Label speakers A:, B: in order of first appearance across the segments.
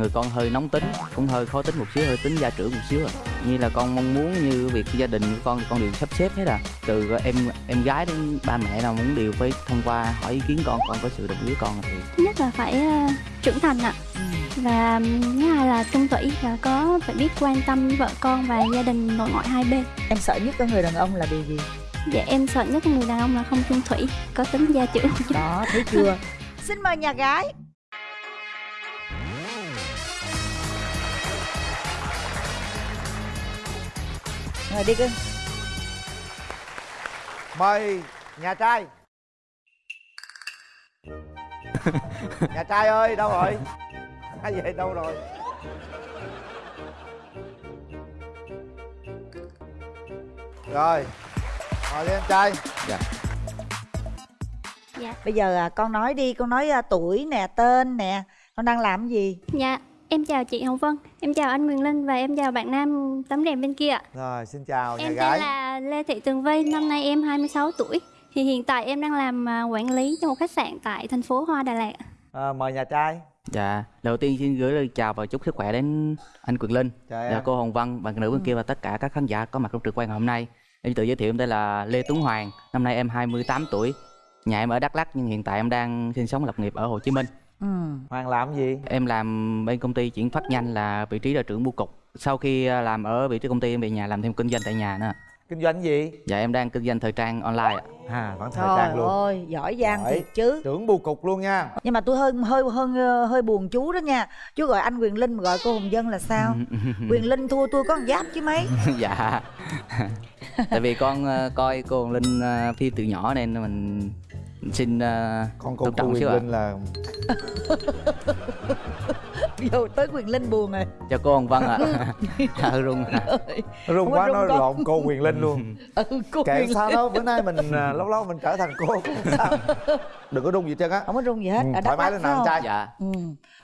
A: người con hơi nóng tính cũng hơi khó tính một xíu hơi tính gia trưởng một xíu à. Như là con mong muốn như việc gia đình của con con đều sắp xếp hết à. Từ em em gái đến ba mẹ nào muốn đều phải thông qua hỏi ý kiến con con có sự đồng ý con thì
B: thứ nhất là phải ờ, trưởng thành ạ. Và thứ hai là trung thủy và có phải biết quan tâm vợ con và gia đình nội ngoại hai bên.
C: Em sợ nhất ở người đàn ông là điều gì?
B: Dạ em sợ nhất người đàn ông là không trung thủy có tính gia trưởng.
C: Đó thấy chưa? Xin mời nhà gái Ngồi đi cưng.
D: Mời nhà trai. Nhà trai ơi đâu rồi? Ai về đâu rồi? Rồi ngồi đi em trai.
A: Dạ.
B: Dạ.
C: Bây giờ à, con nói đi, con nói à, tuổi nè, tên nè Con đang làm cái gì?
B: dạ em chào chị hồng vân em chào anh quyền linh và em chào bạn nam tấm đèn bên kia ạ.
D: Rồi xin chào nhà
B: em
D: gái.
B: tên là lê thị tường vy năm nay em 26 tuổi. Thì hiện tại em đang làm à, quản lý cho một khách sạn tại thành phố hoa đà lạt
D: à, mời nhà trai.
A: Dạ đầu tiên xin gửi lời chào và chúc sức khỏe đến anh quyền linh
D: chào
A: dạ
D: em.
A: cô hồng vân bạn nữ bên kia và tất cả các khán giả có mặt trong trực quan ngày hôm nay. Em tự giới thiệu em đây là lê tuấn hoàng năm nay em 28 tuổi. Nhà em ở đắk lắk nhưng hiện tại em đang sinh sống lập nghiệp ở hồ chí minh
C: Ừ.
D: hoàng làm gì
A: Em làm bên công ty chuyển phát nhanh là vị trí là trưởng bưu cục. Sau khi à, làm ở vị trí công ty em về nhà làm thêm kinh doanh tại nhà nữa.
D: kinh doanh gì
A: Dạ em đang kinh doanh thời trang online ạ.
D: à vẫn thời
C: Trời
D: trang luôn
C: ơi, giỏi giang
D: Giỏi.
C: thiệt chứ
D: trưởng bưu cục luôn nha
C: Nhưng mà tôi hơi hơi hơi hơi buồn chú đó nha Chú gọi anh Quyền Linh mà gọi cô Hồng Dân là sao? Quyền Linh thua tôi có giáp chứ mấy
A: dạ. Tại vì con à, coi cô Hồng Linh à, phim từ nhỏ nên mình xin à,
D: con cô
A: trọng
D: quyền linh là
C: Vô tới Quyền Linh buồn rồi
A: Cho cô Hồng Vân ạ. À, rung.
D: rung
C: Không
D: quá
C: có
D: nói
C: rung con.
D: lộn cô quyền linh luôn
C: Ừ, cô
D: kệ
C: Quyền
D: sao đâu bữa nay mình à, lâu lâu mình trở thành cô cũng không sao đừng có rung gì hết trơn á
C: Không có rung gì hết,
D: Ừ,
C: ở
D: thoải mái lên nào trai
A: Dạ.
C: Ừ.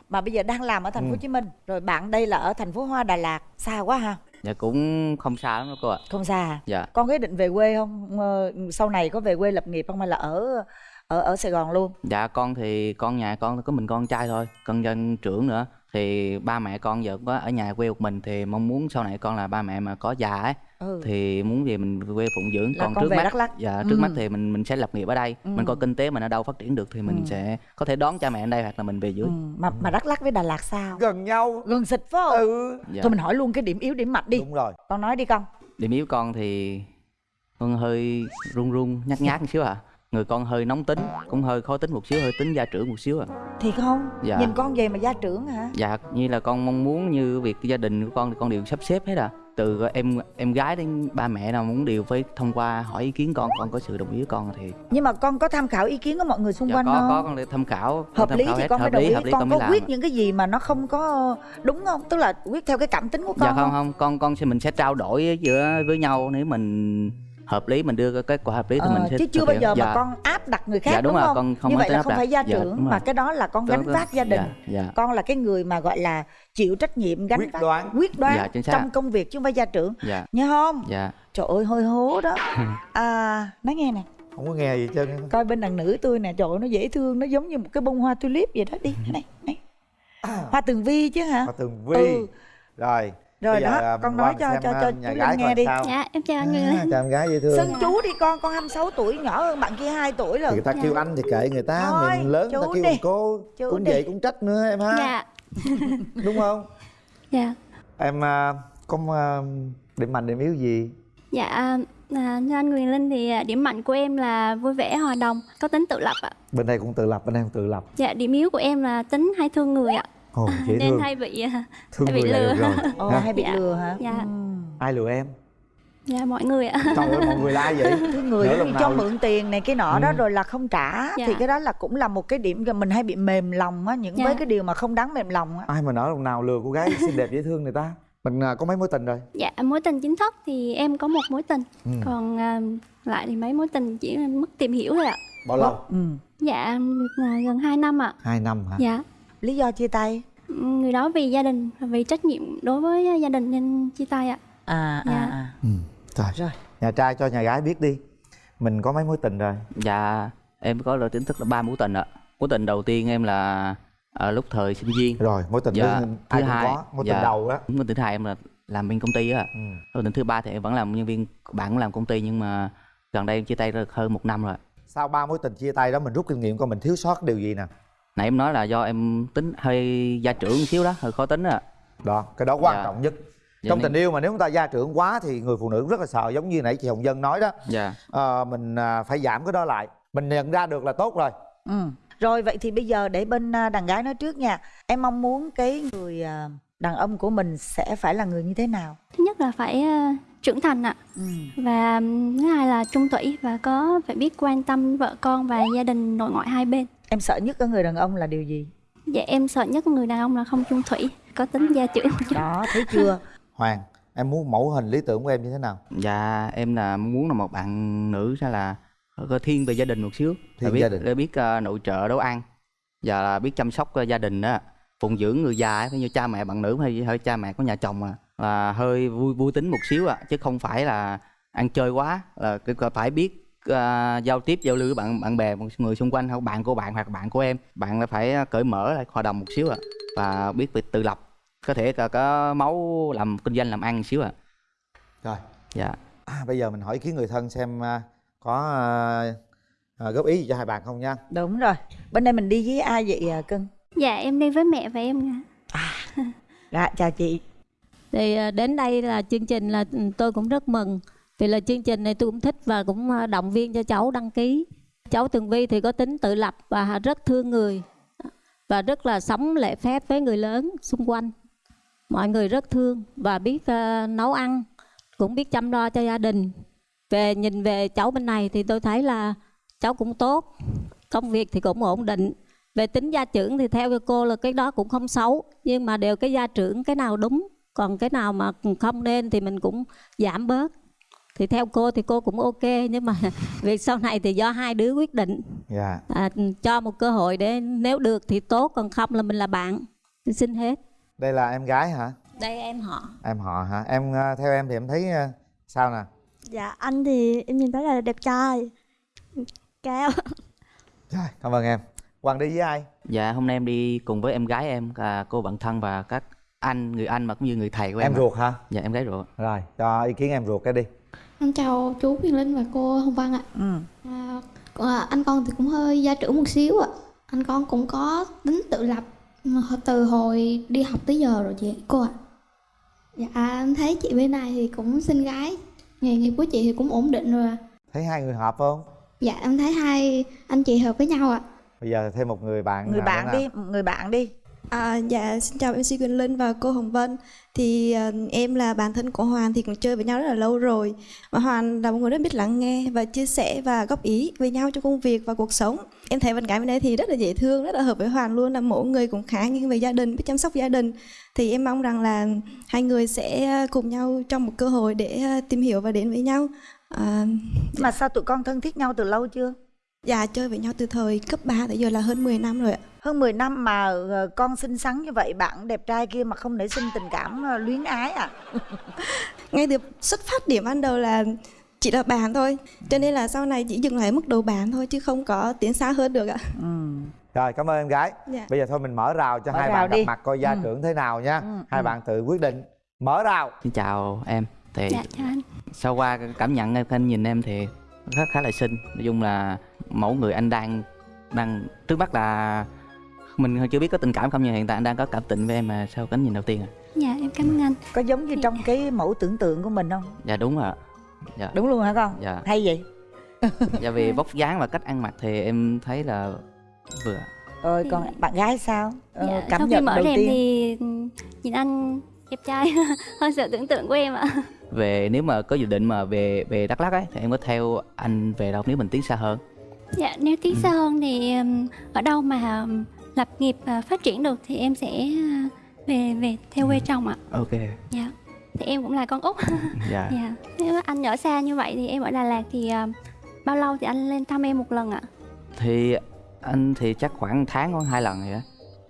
C: Mà bây giờ đang làm ở thành phố
D: Ừ.
C: Hồ Chí Minh Rồi bạn đây là ở thành phố Hoa Đà Lạt Xa quá ha?
A: Dạ cũng không xa lắm đâu cô ạ.
C: Không xa à?
A: Dạ.
C: Con có ý định về quê không? Ờ, Sau này có về quê lập nghiệp không hay là ở ở ở Sài Gòn luôn?
A: Dạ con thì con nhà con có mình con trai thôi, con dân trưởng nữa thì ba mẹ con giờ có ở nhà quê một mình thì mong muốn sau này con là ba mẹ mà có già ấy
C: Ừ.
A: thì muốn về mình về quê phụng dưỡng
C: Là
A: còn
C: con
A: trước
C: về
A: mắt
C: Đắk Lắk.
A: dạ
C: Ừ.
A: trước mắt thì mình mình sẽ lập nghiệp ở đây
C: Ừ.
A: mình có kinh tế mình ở đâu phát triển được thì mình
C: Ừ.
A: sẽ có thể đón cha mẹ ở đây hoặc là mình về dưới
C: Ừ. Mà mà Đắk Lắk với Đà Lạt sao?
D: gần nhau
C: Gần xịt phải không?
D: ừ
A: dạ.
C: Thôi mình hỏi luôn cái điểm yếu điểm mạnh đi.
D: đúng rồi
C: Con nói đi con.
A: điểm yếu con thì con hơi run run nhát nhát một xíu à người con hơi nóng tính cũng hơi khó tính một xíu hơi tính gia trưởng một xíu à
C: Thiệt không?
A: Dạ.
C: Nhìn con vậy mà gia trưởng hả?
A: dạ như là con mong muốn như việc gia đình của con thì con đều sắp xếp hết à từ em em gái đến ba mẹ nào muốn đều phải thông qua hỏi ý kiến con con có sự đồng ý của con thì
C: Nhưng mà con có tham khảo ý kiến của mọi người xung
A: dạ,
C: quanh
A: có
C: không?
A: có con để tham khảo.
C: Hợp
A: tham
C: lý
A: khảo
C: thì
A: hết,
C: con
A: hợp
C: đồng ý.
A: hợp lý
C: con
A: con
C: có
A: mới làm.
C: quyết những cái gì mà nó không có đúng không? Tức là quyết theo cái cảm tính của con
A: dạ không? không con con sẽ mình sẽ trao đổi giữa với nhau nếu mình hợp lý mình đưa cái kết quả hợp lý thì
C: Ờ,
A: mình sẽ
C: chứ chưa bao giờ
A: dạ.
C: mà con áp đặt người khác
A: Dạ, đúng
C: đúng
A: rồi,
C: không?
A: con không
C: như vậy là không
A: đặt.
C: phải gia
A: Dạ,
C: trưởng mà cái đó là con gánh vác gia đình.
A: dạ, dạ.
C: con là cái người mà gọi là chịu trách nhiệm gánh
D: Quyết
C: vác
D: đoán.
C: quyết đoán
A: Dạ,
C: trong công việc chứ không phải gia trưởng.
A: Dạ.
C: Nhớ không?
A: Dạ.
C: Trời ơi hơi hố đó. À nói nghe nè.
D: Không có nghe gì hết trơn
C: coi bên đàn nữ tôi nè trời ơi nó dễ thương nó giống như một cái bông hoa tulip vậy đó. Đi này này. Hoa tường vi chứ hả?
D: Hoa Tường Vi.
C: Ừ.
D: rồi
C: Rồi
D: bây giờ,
C: đó,
D: à,
C: con nói cho- cho-
D: à,
C: cho
D: nhà
C: chú
D: gái
C: Linh nghe đi.
D: sao.
B: dạ em chào anh quyền
D: à,
B: linh.
D: Chào em gái dễ thương.
C: Xưng chú đi con con 26 tuổi nhỏ hơn bạn kia 2 tuổi rồi.
D: Người ta kêu anh thì kệ người ta
C: Thôi,
D: mình lớn người ta kêu
C: đi.
D: cô
C: Chú
D: cũng
C: đi.
D: vậy cũng trách nữa em ha.
B: Dạ.
D: Đúng không?
B: Dạ.
D: Em à, có à, điểm mạnh điểm yếu gì?
B: Dạ à, như anh quyền linh thì điểm mạnh của em là vui vẻ hòa đồng có tính tự lập ạ.
D: Bên đây cũng tự lập bên đây cũng tự lập.
B: Dạ điểm yếu của em là tính hay thương người ạ
D: ồ dễ
B: nên
D: thương
B: hay bị à,
D: thương
B: hay bị
D: người là
B: lừa.
D: rồi
C: Ồ,
D: Ha?
C: hay bị
B: Dạ.
C: lừa hả
B: Dạ.
C: Ừm.
D: ai lừa em
B: dạ mọi người ạ
D: trời ơi mọi người la vậy
C: cái người đó thì cho
D: nào-
C: mượn tiền này cái nọ đó
D: Ừ.
C: rồi là không trả
B: Dạ.
C: thì cái đó là cũng là một cái điểm mình hay bị mềm lòng á những
B: Dạ.
C: với cái điều mà không đáng mềm lòng á
D: ai mà nói lần nào lừa cô gái xinh đẹp dễ thương người ta mình à, có mấy mối tình rồi
B: dạ mối tình chính thức thì em có một mối tình
D: ừ.
B: còn à, lại thì mấy mối tình chỉ là mức tìm hiểu thôi ạ
D: bao lâu
C: ừ.
B: dạ gần 2 năm ạ
D: hai năm hả
B: dạ
C: lý do chia tay?
B: Người đó vì gia đình vì trách nhiệm đối với gia đình nên chia tay ạ.
C: À
B: Dạ.
C: à. À
D: ừ. rồi.
C: Rồi.
D: Nhà trai cho nhà gái biết đi. Mình có mấy mối tình rồi?
A: Dạ em có lời chính thức là ba mối tình ạ. Mối tình đầu tiên em là ở lúc thời sinh viên.
D: Rồi mối tình
A: Dạ,
D: thứ
A: thứ hai,
D: có. Mối tình
A: dạ.
D: đầu á.
A: Mối tình thứ hai em là làm bên công ty á.
D: Ừ.
A: mối tình thứ ba thì em vẫn làm nhân viên bạn cũng làm công ty nhưng mà gần đây em chia tay được hơn một năm rồi
D: sau ba mối tình chia tay đó mình rút kinh nghiệm coi mình thiếu sót điều gì nè
A: nãy em nói là do em tính hơi gia trưởng một xíu đó hơi khó tính á
D: đó cái đó quan
A: Dạ.
D: trọng nhất.
A: Dạ
D: trong
A: nên-
D: tình yêu mà nếu chúng ta gia trưởng quá thì người phụ nữ rất là sợ giống như nãy chị hồng dân nói đó.
A: Dạ.
D: Ờ, mình à, phải giảm cái đó lại. Mình nhận ra được là tốt rồi.
C: Ừ. rồi vậy thì bây giờ để bên à, đàn gái nói trước nha. Em mong muốn cái người à, đàn ông của mình sẽ phải là người như thế nào?
B: Thứ nhất là phải ờ, trưởng thành ạ.
C: Ừ.
B: và thứ hai là trung thủy và có phải biết quan tâm vợ con và gia đình nội ngoại hai bên
C: em sợ nhất ở người đàn ông là điều gì?
B: Dạ em sợ nhất người đàn ông là không trung thủy có tính gia trưởng một chút.
C: đó thấy chưa?
D: Hoàng em muốn mẫu hình lý tưởng của em như thế nào?
A: Dạ em là muốn là một bạn nữ sẽ là có thiên về gia đình một xíu.
D: Thiên
A: biết
D: gia đình.
A: biết ờ, nội trợ nấu ăn. Và là biết chăm sóc ờ, gia đình đó phụng dưỡng người già ấy, như cha mẹ bạn nữ hay hơi cha mẹ có nhà chồng à là hơi vui vui tính một xíu à chứ không phải là ăn chơi quá là phải biết ờ, giao tiếp giao lưu với bạn bạn bè một người xung quanh hoặc bạn của bạn hoặc bạn của em. Bạn là phải cởi mở lại hòa đồng một xíu à và biết việc tự lập. Có thể có, có máu làm kinh doanh làm ăn một xíu à
D: rồi.
A: Dạ.
D: À, bây giờ mình hỏi ý kiến người thân xem à, có à, à, góp ý gì cho hai bạn không nha.
C: Đúng rồi. Bên đây mình đi với ai vậy à, cưng?
B: Dạ em đi với mẹ và em
C: dạ chào chị.
E: Thì à, đến đây là chương trình là ừ, tôi cũng rất mừng vì là chương trình này tôi cũng thích và cũng à, động viên cho cháu đăng ký. Cháu Tường Vi thì có tính tự lập và rất thương người và rất là sống lễ phép với người lớn xung quanh. Mọi người rất thương và biết uh, nấu ăn cũng biết chăm lo cho gia đình. Về nhìn về cháu bên này thì tôi thấy là cháu cũng tốt công việc thì cũng ổn định. Về tính gia trưởng thì theo cô là cái đó cũng không xấu nhưng mà đều cái gia trưởng cái nào đúng còn cái nào mà không nên thì mình cũng giảm bớt thì theo cô thì cô cũng ok nhưng mà việc sau này thì do hai đứa quyết định.
D: Dạ.
E: À, cho một cơ hội để nếu được thì tốt còn không là mình là bạn. Xin hết.
D: Đây là em gái hả?
E: Đây em họ.
D: Em họ hả? Em à, theo em thì em thấy à, sao nè?
F: Dạ anh thì em nhìn thấy là đẹp trai. Cao
D: rồi cảm ơn em. Hoàng đi với ai?
A: Dạ hôm nay em đi cùng với em gái em là cô bạn thân và các anh người anh mà cũng như người thầy của em.
D: em ruột hả?
A: Dạ em gái ruột.
D: rồi cho ý kiến em ruột cái đi
G: Em chào chú Huyền Linh và cô Hồng Văn ạ.
C: ừ.
G: À, à, anh con thì cũng hơi gia trưởng một xíu ạ. Anh con cũng có tính tự lập hồi- từ hồi đi học tới giờ rồi chị cô ạ. Dạ em thấy chị bên này thì cũng xinh gái, nghề nghiệp của chị thì cũng ổn định rồi. ạ.
D: thấy hai người hợp không
G: Dạ em thấy hai anh chị hợp với nhau ạ.
D: bây giờ thêm một người bạn
C: người bạn đi người bạn đi
F: à, Dạ xin chào MC Quỳnh Linh và cô Hồng Vân. Thì à, em là bạn thân của Hoàn thì cũng chơi với nhau rất là lâu rồi. Và Hoàn là một người rất biết lắng nghe và chia sẻ và góp ý với nhau trong công việc và cuộc sống. Em thấy bạn gái bên đây thì rất là dễ thương, rất là hợp với Hoàn luôn là mỗi người cũng khá nghiêng về gia đình, biết chăm sóc gia đình. Thì em mong rằng là hai người sẽ ờ, cùng nhau trong một cơ hội để ờ, tìm hiểu và đến với nhau. À,
C: mà sao tụi con thân thiết nhau từ lâu chưa?
F: Dạ chơi với nhau từ thời cấp 3 tới giờ là hơn 10 năm rồi ạ
C: hơn 10 năm mà ờ, con xinh xắn như vậy bạn đẹp trai kia mà không nảy sinh tình cảm ờ, luyến ái à
F: ngay từ xuất phát điểm ban đầu là chỉ là bạn thôi cho nên là sau này chỉ dừng lại mức độ bạn thôi chứ không có tiến xa hơn được ạ
C: ừ.
D: rồi cảm ơn em gái
F: Dạ.
D: bây giờ thôi mình mở rào cho
C: Mở
D: hai
C: rào
D: bạn
C: đi.
D: gặp mặt coi gia
C: Ừ.
D: trưởng thế nào nha
C: Ừ,
D: hai
C: ừ.
D: bạn tự quyết định mở rào
A: Xin chào em. Thì
B: dạ chào anh
A: sau qua cảm nhận em anh nhìn em thì khá khá là xinh. Nói chung là mẫu người anh đang đang trước mắt là mình chưa biết có tình cảm không nhưng hiện tại anh đang có cảm tình với em mà sau cái nhìn đầu tiên à.
B: dạ em cảm ơn anh
C: có giống như trong cái mẫu tưởng tượng của mình không
A: Dạ đúng rồi. ạ. Dạ.
C: đúng luôn hả con
A: Dạ.
C: hay vậy
A: Dạ vì vóc dáng và cách ăn mặc thì em thấy là vừa.
C: rồi
B: Thì-
C: còn bạn gái sao ờ,
B: dạ,
C: cảm
B: sau khi
C: nhận
B: mở
C: đầu tiên
B: thì nhìn anh đẹp trai hơn sự tưởng tượng của em ạ
A: Về nếu mà có dự định mà về về Đắk Lắk ấy thì em có theo anh về đâu nếu mình tiến xa hơn.
B: Dạ nếu tiến
A: Ừ.
B: xa hơn thì ở đâu mà lập nghiệp và phát triển được thì em sẽ à, về về theo quê chồng ạ
A: Ok.
B: dạ thì em cũng là con út
A: Dạ.
B: dạ nếu anh ở xa như vậy thì em ở Đà Lạt thì à, bao lâu thì anh lên thăm em một lần ạ
A: thì anh thì chắc khoảng tháng khoảng hai lần vậy á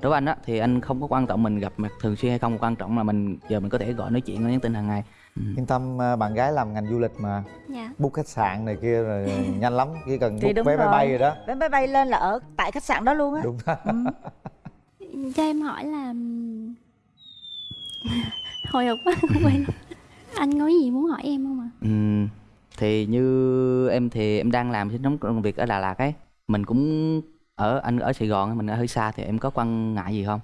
A: đối với anh á thì anh không có quan trọng mình gặp mặt thường xuyên hay không quan trọng là mình giờ mình có thể gọi nói chuyện nhắn tin hàng ngày ừ.
D: yên tâm à, bạn gái làm ngành du lịch mà.
B: Dạ.
D: Book khách sạn này kia rồi nhanh lắm chỉ cần book vé máy bay rồi. đó.
C: Vé máy bay lên là ở tại khách sạn đó luôn á.
D: Đúng
C: ừ.
B: cho em hỏi là hồi hộp quá quên. Anh có gì muốn hỏi em không ạ?
A: Ừm, thì như em thì em đang làm trong công việc ở Đà Lạt ấy. Mình cũng ở anh ở Sài Gòn mình ở hơi xa thì em có quan ngại gì không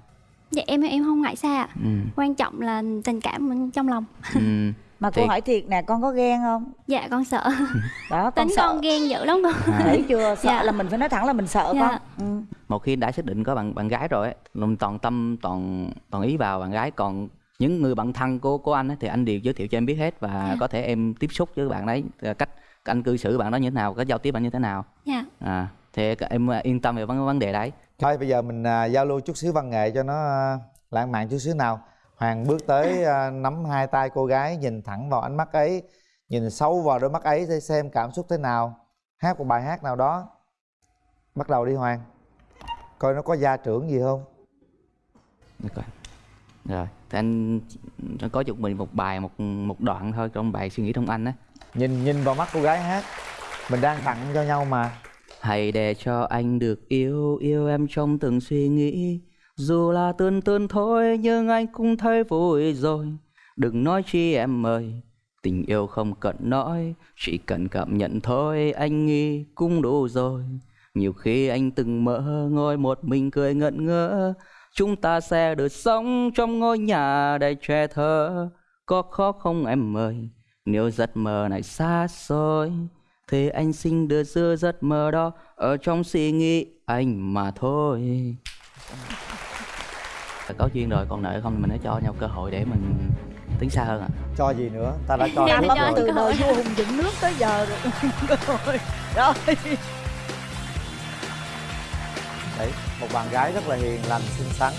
B: dạ em em không ngại xa ạ.
A: Ừm,
B: quan trọng là tình cảm trong lòng.
A: Ừm,
C: mà cô
A: Thiệt.
C: hỏi thiệt nè con có ghen không?
B: Dạ con sợ.
C: Đó con
B: tính
C: sợ.
B: con ghen dữ lắm con.
A: À,
C: thấy chưa? Sợ
B: Dạ.
C: là mình phải nói thẳng là mình sợ
B: Dạ.
C: con. Ừ.
A: một khi đã xác định có bạn bạn gái rồi ấy mình toàn tâm toàn toàn ý vào bạn gái. Còn những người bạn thân của của anh ấy, thì anh đều giới thiệu cho em biết hết và
B: Dạ.
A: có thể em tiếp xúc với bạn đấy ờ, cách anh cư xử bạn đó như thế nào cách giao tiếp bạn như thế nào.
B: Dạ.
A: À thì em yên tâm về vấn vấn đề đấy
D: thôi bây giờ mình à, giao lưu chút xíu văn nghệ cho nó à, lãng mạn chút xíu nào. Hoàng bước tới à, nắm hai tay cô gái nhìn thẳng vào ánh mắt ấy nhìn sâu vào đôi mắt ấy để xem cảm xúc thế nào. Hát một bài hát nào đó. Bắt đầu đi hoàng. Coi nó có gia trưởng gì không?
A: Được rồi. Thì anh anh có chụp mình một bài một một đoạn thôi trong bài suy nghĩ trong anh á.
D: nhìn nhìn vào mắt cô gái hát. Mình đang tặng cho nhau mà
A: Hãy để cho anh được yêu yêu em trong từng suy nghĩ. Dù là tương tương thôi nhưng anh cũng thấy vui rồi. Đừng nói chi em ơi, tình yêu không cần nói, chỉ cần cảm nhận thôi anh nghĩ cũng đủ rồi. Nhiều khi anh từng mơ ngồi một mình cười ngẩn ngơ Chúng ta sẽ được sống trong ngôi nhà đầy trẻ thơ Có khó không em ơi Nếu giấc mơ này xa xôi thì anh xin được giữ giấc mơ đó Ở trong suy nghĩ anh mà thôi. Có duyên rồi còn nợ không mình hãy cho nhau cơ hội để mình tiến xa hơn ạ.
D: Cho gì nữa? Ta đã cho
B: Dạ,
D: trước
B: cho
D: rồi.
C: từ
B: cơ hội.
C: đời vua hùng dựng nước tới giờ rồi. Rồi rồi.
D: Đấy một bạn gái rất là hiền lành xinh xắn